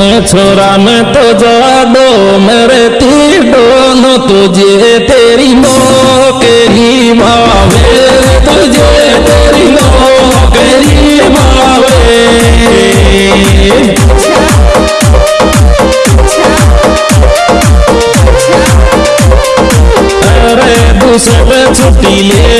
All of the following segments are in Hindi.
छोरा, में तो जाडो मेरे तीडो नो तुझे तेरी नौकरी मावे। तुझे तेरी नौकरी मावे। अरे दूसरे छुट्टी ले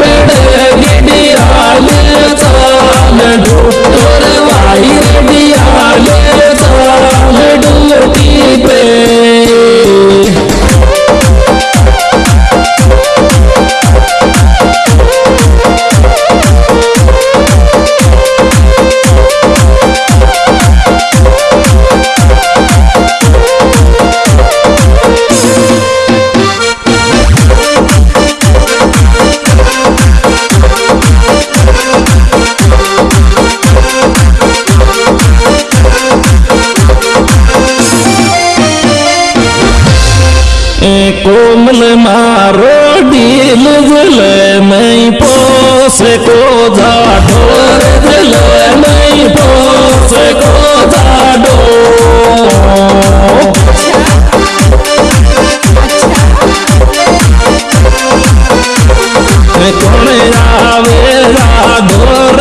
कौन आवेगा ढोर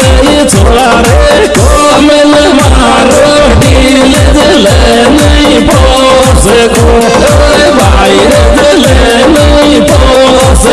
छोड़ा रे कोमल मारो नहीं पोस नहीं पोस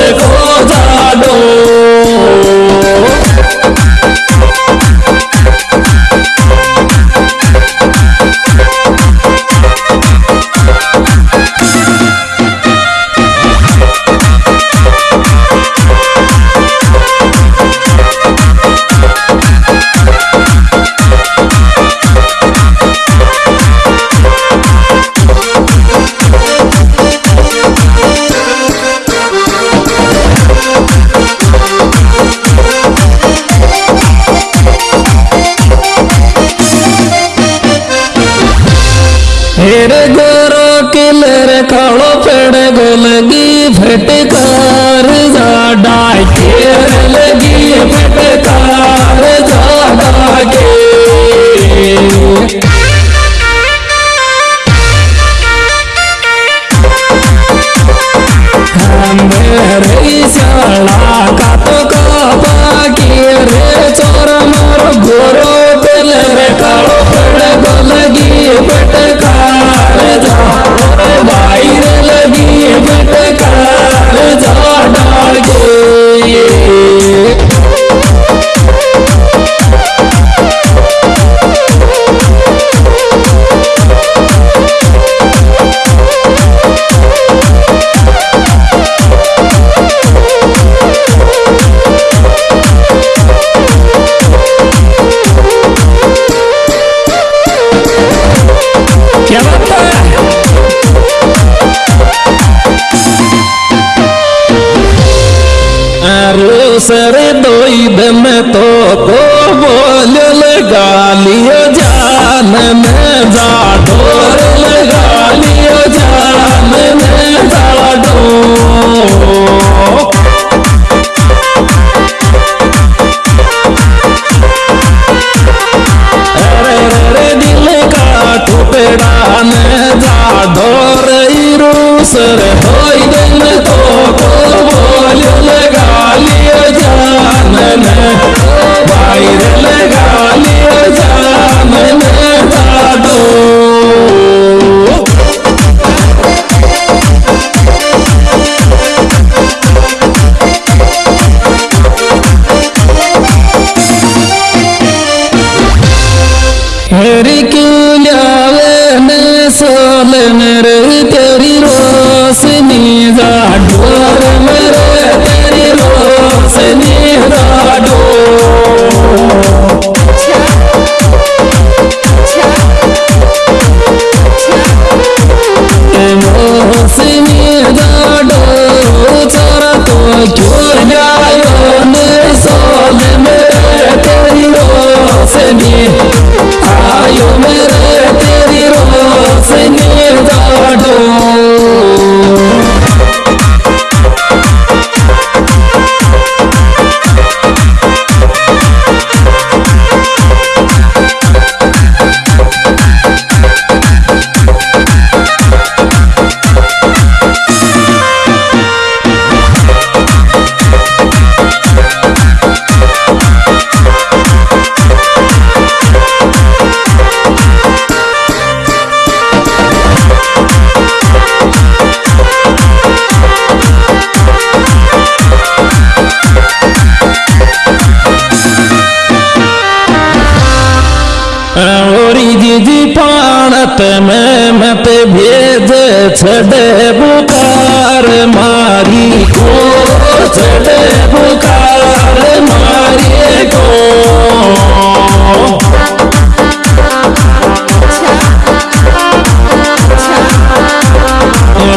हेरे गोरो किलर कालो पेड़ गोलगी फटकार। जा डाय लगी फटकार। सर दोई दम तो को बोल लगा लियो जान में जा ढोर लगा लियो जान में जा डो अरे रे दिल का टुकड़ा ने जा ढोर रूस पाणत में मत भेज छड़े बुकार मारी को छे बुकार मारी को।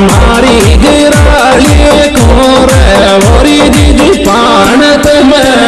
मारी गिराली को रे वरी दीदी पाणत में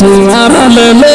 जान छुआरा